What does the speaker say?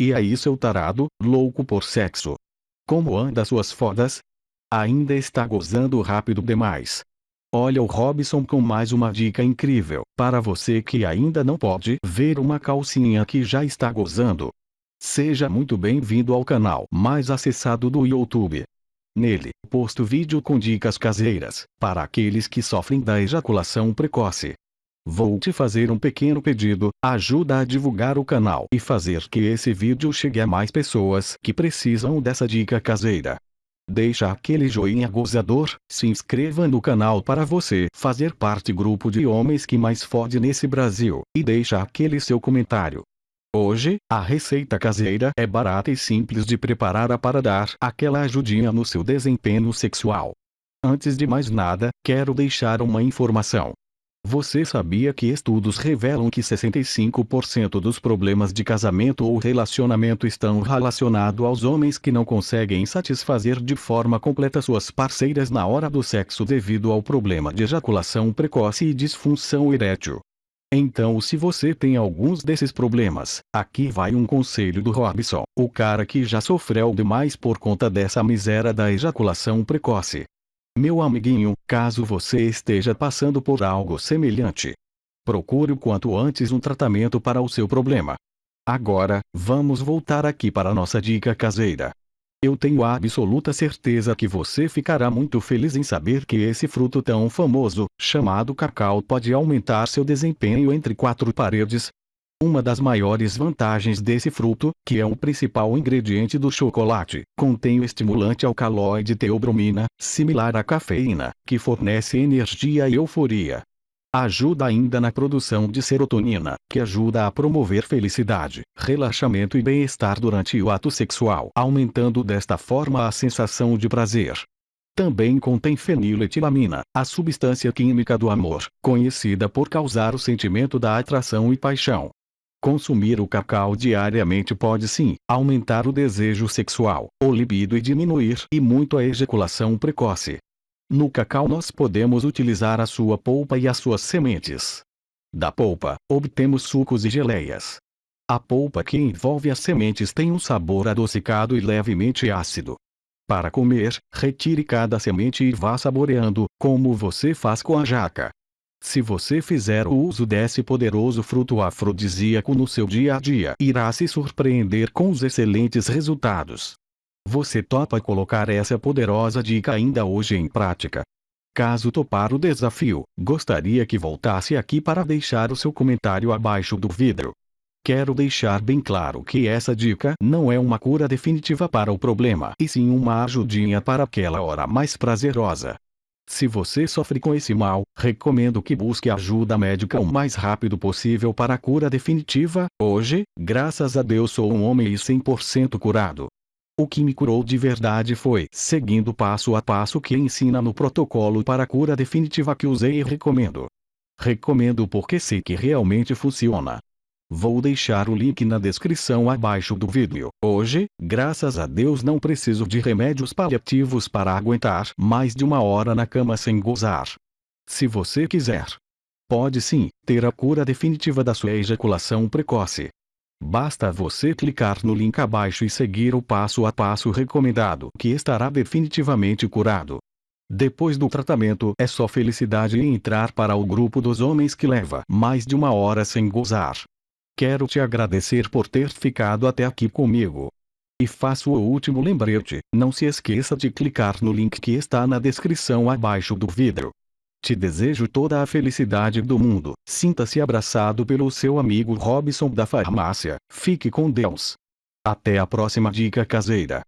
E aí seu tarado, louco por sexo. Como anda suas fodas? Ainda está gozando rápido demais. Olha o Robson com mais uma dica incrível, para você que ainda não pode ver uma calcinha que já está gozando. Seja muito bem-vindo ao canal mais acessado do YouTube. Nele, posto vídeo com dicas caseiras, para aqueles que sofrem da ejaculação precoce. Vou te fazer um pequeno pedido, ajuda a divulgar o canal e fazer que esse vídeo chegue a mais pessoas que precisam dessa dica caseira. Deixa aquele joinha gozador, se inscreva no canal para você fazer parte grupo de homens que mais fode nesse Brasil, e deixa aquele seu comentário. Hoje, a receita caseira é barata e simples de preparar para dar aquela ajudinha no seu desempenho sexual. Antes de mais nada, quero deixar uma informação. Você sabia que estudos revelam que 65% dos problemas de casamento ou relacionamento estão relacionados aos homens que não conseguem satisfazer de forma completa suas parceiras na hora do sexo devido ao problema de ejaculação precoce e disfunção erétil? Então se você tem alguns desses problemas, aqui vai um conselho do Robson, o cara que já sofreu demais por conta dessa miséria da ejaculação precoce. Meu amiguinho, caso você esteja passando por algo semelhante, procure o quanto antes um tratamento para o seu problema. Agora, vamos voltar aqui para nossa dica caseira. Eu tenho a absoluta certeza que você ficará muito feliz em saber que esse fruto tão famoso, chamado cacau pode aumentar seu desempenho entre quatro paredes, uma das maiores vantagens desse fruto, que é o principal ingrediente do chocolate, contém o estimulante alcaloide teobromina, similar à cafeína, que fornece energia e euforia. Ajuda ainda na produção de serotonina, que ajuda a promover felicidade, relaxamento e bem-estar durante o ato sexual, aumentando desta forma a sensação de prazer. Também contém feniletilamina, a substância química do amor, conhecida por causar o sentimento da atração e paixão. Consumir o cacau diariamente pode sim aumentar o desejo sexual, o libido e diminuir e muito a ejaculação precoce. No cacau nós podemos utilizar a sua polpa e as suas sementes. Da polpa, obtemos sucos e geleias. A polpa que envolve as sementes tem um sabor adocicado e levemente ácido. Para comer, retire cada semente e vá saboreando, como você faz com a jaca. Se você fizer o uso desse poderoso fruto afrodisíaco no seu dia a dia, irá se surpreender com os excelentes resultados. Você topa colocar essa poderosa dica ainda hoje em prática? Caso topar o desafio, gostaria que voltasse aqui para deixar o seu comentário abaixo do vídeo. Quero deixar bem claro que essa dica não é uma cura definitiva para o problema, e sim uma ajudinha para aquela hora mais prazerosa. Se você sofre com esse mal, recomendo que busque ajuda médica o mais rápido possível para a cura definitiva. Hoje, graças a Deus sou um homem e 100% curado. O que me curou de verdade foi seguindo passo a passo que ensina no protocolo para a cura definitiva que usei e recomendo. Recomendo porque sei que realmente funciona. Vou deixar o link na descrição abaixo do vídeo. Hoje, graças a Deus não preciso de remédios paliativos para aguentar mais de uma hora na cama sem gozar. Se você quiser, pode sim, ter a cura definitiva da sua ejaculação precoce. Basta você clicar no link abaixo e seguir o passo a passo recomendado que estará definitivamente curado. Depois do tratamento é só felicidade entrar para o grupo dos homens que leva mais de uma hora sem gozar. Quero te agradecer por ter ficado até aqui comigo. E faço o último lembrete, não se esqueça de clicar no link que está na descrição abaixo do vídeo. Te desejo toda a felicidade do mundo, sinta-se abraçado pelo seu amigo Robson da farmácia, fique com Deus. Até a próxima dica caseira.